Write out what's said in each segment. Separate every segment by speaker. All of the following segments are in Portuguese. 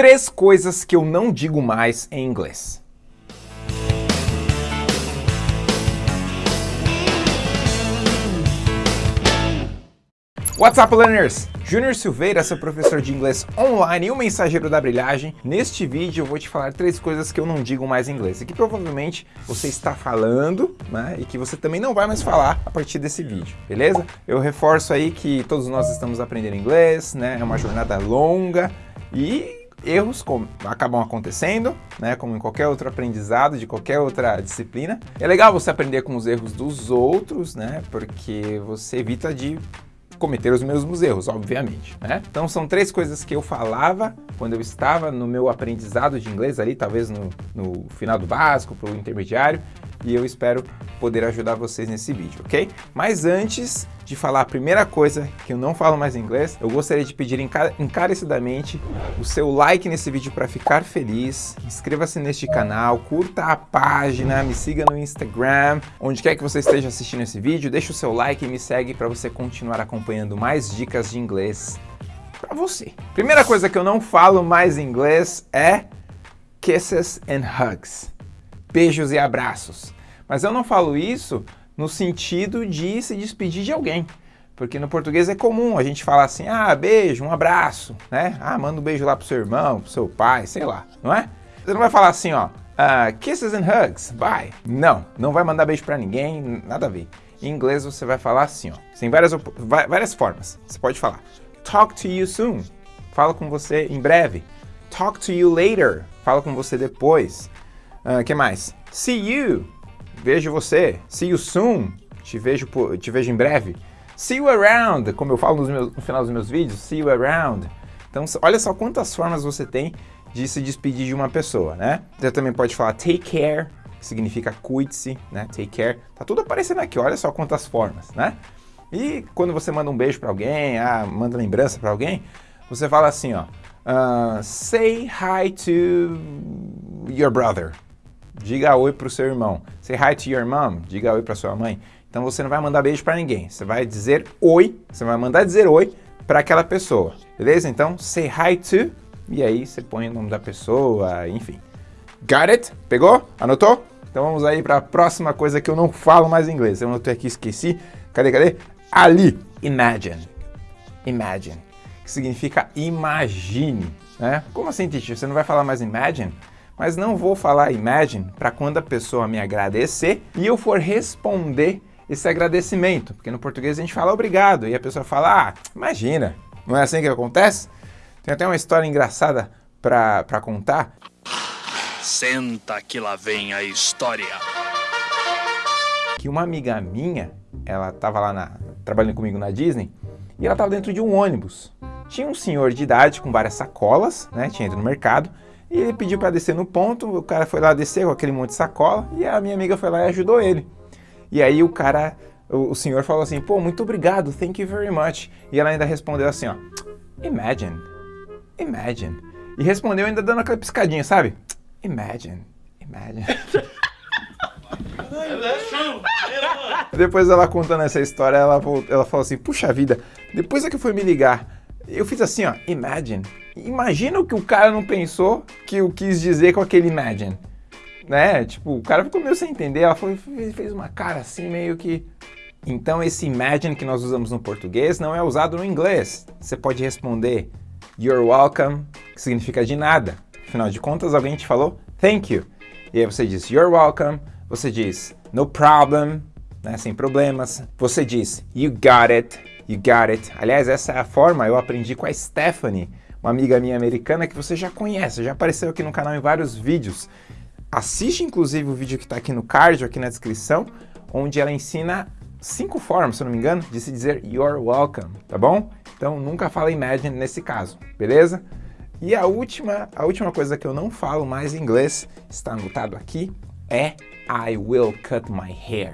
Speaker 1: Três coisas que eu não digo mais em inglês. What's up, learners? Júnior Silveira, seu professor de inglês online e o mensageiro da brilhagem. Neste vídeo eu vou te falar três coisas que eu não digo mais em inglês e que provavelmente você está falando né, e que você também não vai mais falar a partir desse vídeo, beleza? Eu reforço aí que todos nós estamos aprendendo inglês, né? É uma jornada longa e erros acabam acontecendo, né, como em qualquer outro aprendizado, de qualquer outra disciplina. É legal você aprender com os erros dos outros, né, porque você evita de cometer os mesmos erros, obviamente, né? Então são três coisas que eu falava quando eu estava no meu aprendizado de inglês ali, talvez no, no final do básico, para o intermediário, e eu espero poder ajudar vocês nesse vídeo, ok? Mas antes de falar a primeira coisa que eu não falo mais inglês, eu gostaria de pedir encarecidamente o seu like nesse vídeo para ficar feliz, inscreva-se neste canal, curta a página, me siga no Instagram, onde quer que você esteja assistindo esse vídeo, deixa o seu like e me segue para você continuar acompanhando mais dicas de inglês para você. Primeira coisa que eu não falo mais inglês é kisses and hugs beijos e abraços. Mas eu não falo isso no sentido de se despedir de alguém. Porque no português é comum a gente falar assim, ah, beijo, um abraço, né? Ah, manda um beijo lá pro seu irmão, pro seu pai, sei lá, não é? Você não vai falar assim, ó, uh, kisses and hugs, bye. Não, não vai mandar beijo para ninguém, nada a ver. Em inglês você vai falar assim, ó, tem várias, várias formas. Você pode falar, talk to you soon, fala com você em breve. Talk to you later, fala com você depois. Uh, que mais? See you. Vejo você. See you soon. Te vejo, te vejo em breve. See you around. Como eu falo meus, no final dos meus vídeos. See you around. Então, olha só quantas formas você tem de se despedir de uma pessoa, né? Você também pode falar take care, que significa cuide-se, né? Take care. Tá tudo aparecendo aqui, olha só quantas formas, né? E quando você manda um beijo para alguém, ah, manda lembrança para alguém, você fala assim, ó, uh, say hi to your brother, diga oi para o seu irmão. Say hi to your mom, diga oi para sua mãe. Então você não vai mandar beijo para ninguém, você vai dizer oi, você vai mandar dizer oi para aquela pessoa, beleza? Então, say hi to, e aí você põe o nome da pessoa, enfim. Got it? Pegou? Anotou? Então vamos aí para a próxima coisa que eu não falo mais inglês. Eu anotei aqui, esqueci. Cadê, cadê? Ali. Imagine. Imagine. Que significa imagine, né? Como assim, teacher? Você não vai falar mais imagine? Mas não vou falar imagine para quando a pessoa me agradecer e eu for responder esse agradecimento, porque no português a gente fala obrigado e a pessoa fala, ah, imagina, não é assim que acontece? Tem até uma história engraçada para contar.
Speaker 2: Senta que lá vem a história.
Speaker 1: Que uma amiga minha, ela estava lá na, trabalhando comigo na Disney e ela estava dentro de um ônibus. Tinha um senhor de idade com várias sacolas, né, tinha ido no mercado, e ele pediu para descer no ponto, o cara foi lá descer com aquele monte de sacola e a minha amiga foi lá e ajudou ele. E aí o cara, o, o senhor falou assim, pô, muito obrigado, thank you very much. E ela ainda respondeu assim, ó, imagine, imagine. E respondeu ainda dando aquela piscadinha, sabe? Imagine, imagine. Depois ela contando essa história, ela, ela falou assim, puxa vida, depois é que foi me ligar, eu fiz assim, ó, imagine. Imagina o que o cara não pensou que eu quis dizer com aquele imagine. Né? Tipo, o cara ficou meio sem entender, ela foi, fez uma cara assim, meio que... Então esse imagine que nós usamos no português não é usado no inglês. Você pode responder you're welcome, que significa de nada. Afinal de contas, alguém te falou thank you. E aí você diz you're welcome, você diz no problem, né, sem problemas. Você diz you got it, You got it. Aliás, essa é a forma eu aprendi com a Stephanie, uma amiga minha americana que você já conhece, já apareceu aqui no canal em vários vídeos. Assiste inclusive o vídeo que está aqui no card, aqui na descrição, onde ela ensina cinco formas, se eu não me engano, de se dizer you're welcome, tá bom? Então nunca fala imagine nesse caso, beleza? E a última, a última coisa que eu não falo mais em inglês, está anotado aqui, é I will cut my hair.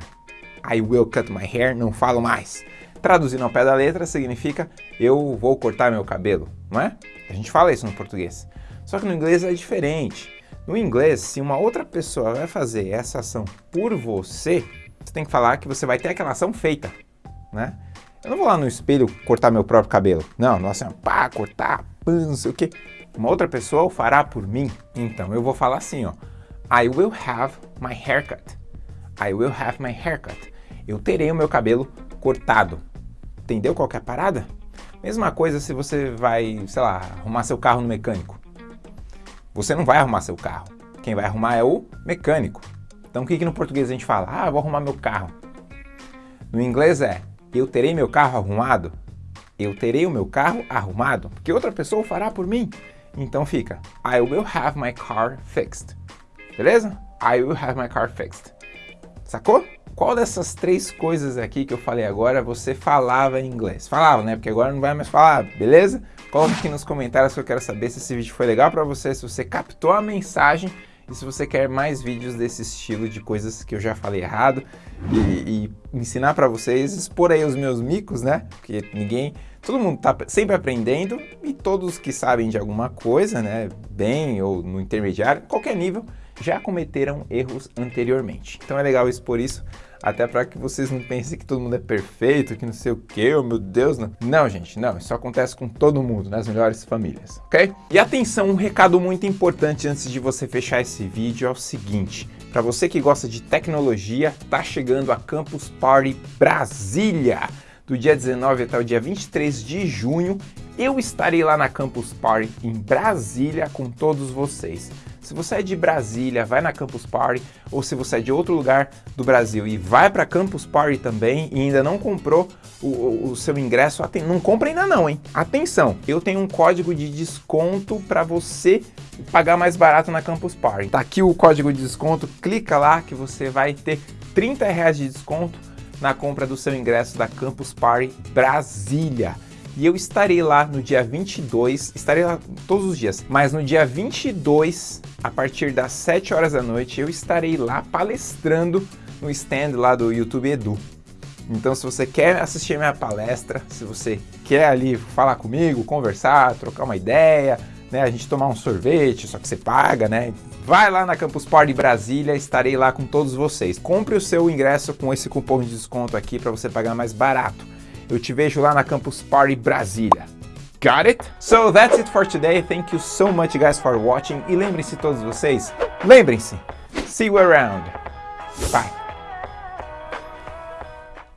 Speaker 1: I will cut my hair, não falo mais. Traduzindo ao pé da letra, significa eu vou cortar meu cabelo, não é? A gente fala isso no português. Só que no inglês é diferente. No inglês, se uma outra pessoa vai fazer essa ação por você, você tem que falar que você vai ter aquela ação feita, né? Eu não vou lá no espelho cortar meu próprio cabelo. Não, não é assim, pá, cortar, pã, não sei o quê. Uma outra pessoa o fará por mim. Então eu vou falar assim, ó. I will have my haircut. I will have my haircut. Eu terei o meu cabelo cortado. Entendeu qual é a parada? Mesma coisa se você vai, sei lá, arrumar seu carro no mecânico. Você não vai arrumar seu carro. Quem vai arrumar é o mecânico. Então o que, que no português a gente fala? Ah, vou arrumar meu carro. No inglês é, eu terei meu carro arrumado. Eu terei o meu carro arrumado, porque outra pessoa fará por mim. Então fica, I will have my car fixed. Beleza? I will have my car fixed. Sacou? Qual dessas três coisas aqui que eu falei agora você falava em inglês? Falava, né? Porque agora não vai mais falar, beleza? Coloque aqui nos comentários que eu quero saber se esse vídeo foi legal para você, se você captou a mensagem e se você quer mais vídeos desse estilo de coisas que eu já falei errado e, e ensinar para vocês, expor aí os meus micos, né? Porque ninguém, todo mundo tá sempre aprendendo e todos que sabem de alguma coisa, né? Bem ou no intermediário, qualquer nível, já cometeram erros anteriormente. Então é legal expor isso até para que vocês não pensem que todo mundo é perfeito, que não sei o que, oh meu Deus, não. Não, gente, não, isso acontece com todo mundo, nas melhores famílias, ok? E atenção, um recado muito importante antes de você fechar esse vídeo é o seguinte, para você que gosta de tecnologia, tá chegando a Campus Party Brasília, do dia 19 até o dia 23 de junho, eu estarei lá na Campus Party em Brasília com todos vocês. Se você é de Brasília, vai na Campus Party, ou se você é de outro lugar do Brasil e vai para Campus Party também e ainda não comprou o, o, seu ingresso, não compra ainda não, hein? Atenção, eu tenho um código de desconto para você pagar mais barato na Campus Party. Tá aqui o código de desconto, clica lá que você vai ter 30 reais de desconto na compra do seu ingresso da Campus Party Brasília. E eu estarei lá no dia 22, estarei lá todos os dias, mas no dia 22, a partir das 7 horas da noite, eu estarei lá palestrando no stand lá do YouTube Edu. Então se você quer assistir minha palestra, se você quer ali falar comigo, conversar, trocar uma ideia, né, a gente tomar um sorvete, só que você paga, né? Vai lá na Campus Party Brasília, estarei lá com todos vocês. Compre o seu ingresso com esse cupom de desconto aqui para você pagar mais barato. Eu te vejo lá na Campus Party Brasília. Got it? So that's it for today. Thank you so much guys for watching. E lembrem-se todos vocês, lembrem-se, see you around. Bye.